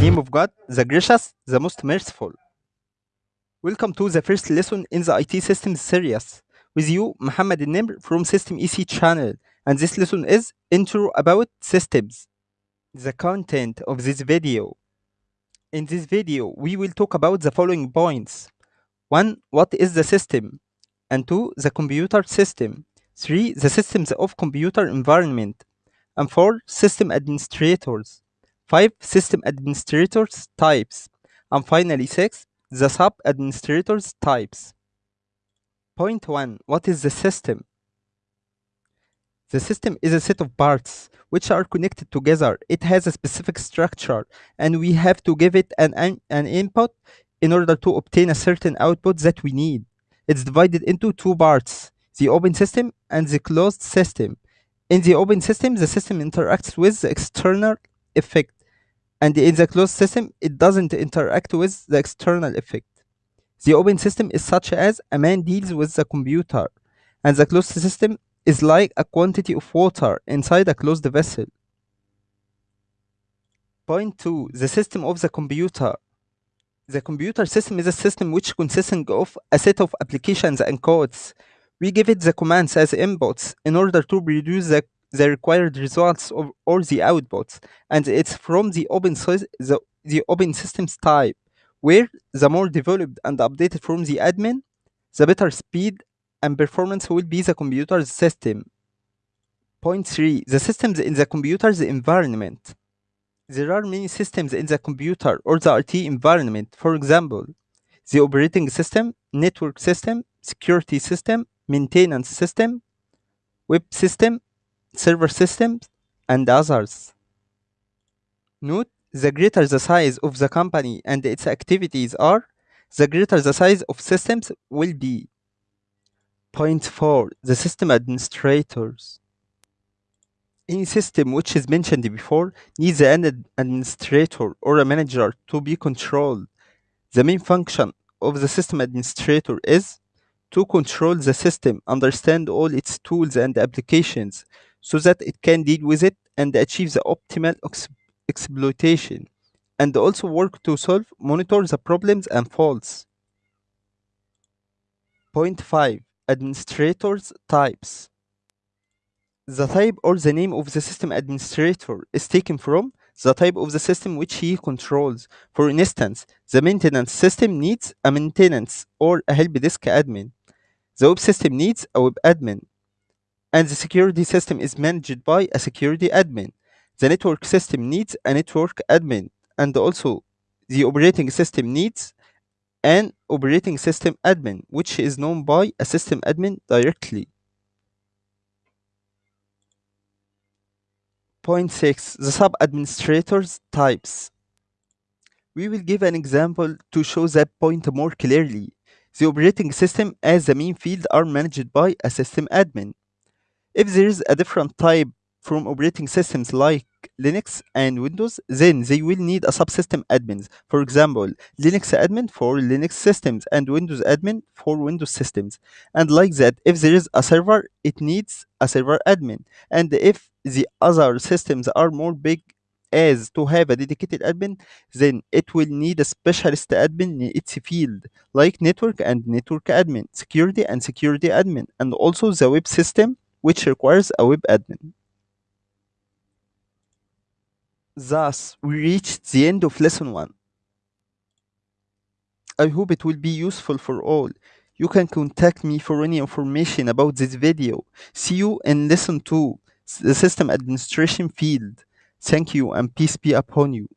of God, the gracious, the most merciful. Welcome to the first lesson in the IT systems series. With you, Muhammad Nimr from System EC channel, and this lesson is Intro About Systems. The content of this video. In this video, we will talk about the following points. 1. What is the system? And 2. The computer system. 3. The systems of computer environment. And 4. System administrators. 5. System administrators types. And finally 6. The sub administrators types. Point 1. What is the system? The system is a set of parts which are connected together. It has a specific structure and we have to give it an, an, an input in order to obtain a certain output that we need. It's divided into two parts, the open system and the closed system. In the open system, the system interacts with the external effect and in the closed system, it doesn't interact with the external effect. The open system is such as a man deals with the computer and the closed system is like a quantity of water inside a closed vessel. Point 2. The system of the computer. The computer system is a system which consisting of a set of applications and codes. We give it the commands as inputs in order to produce the, the required results of, or the outputs, and it's from the open, the, the open systems type, where the more developed and updated from the admin, the better speed and performance will be the computer's system. Point 3. The systems in the computer's environment. There are many systems in the computer or the IT environment. For example, the operating system, network system, security system, maintenance system, web system, server systems, and others. Note, the greater the size of the company and its activities are, the greater the size of systems will be. Point 4. The system administrators. Any system which is mentioned before needs an administrator or a manager to be controlled. The main function of the system administrator is to control the system, understand all its tools and applications so that it can deal with it and achieve the optimal ex exploitation, and also work to solve, monitor the problems and faults. Point 5 administrators types. The type or the name of the system administrator is taken from the type of the system which he controls. For instance, the maintenance system needs a maintenance or a help desk admin. The web system needs a web admin. And the security system is managed by a security admin. The network system needs a network admin. And also, the operating system needs an operating system admin, which is known by a system admin directly. Point 6. The sub-administrators types. We will give an example to show that point more clearly. The operating system as the main field are managed by a system admin. If there is a different type from operating systems like Linux and Windows, then they will need a subsystem admins. For example, Linux admin for Linux systems and Windows admin for Windows systems. And like that, if there is a server, it needs a server admin. And if the other systems are more big as to have a dedicated admin, then it will need a specialist admin in its field, like network and network admin, security and security admin, and also the web system, which requires a web admin. Thus, we reached the end of lesson 1. I hope it will be useful for all. You can contact me for any information about this video. See you in lesson 2, the system administration field. Thank you and peace be upon you.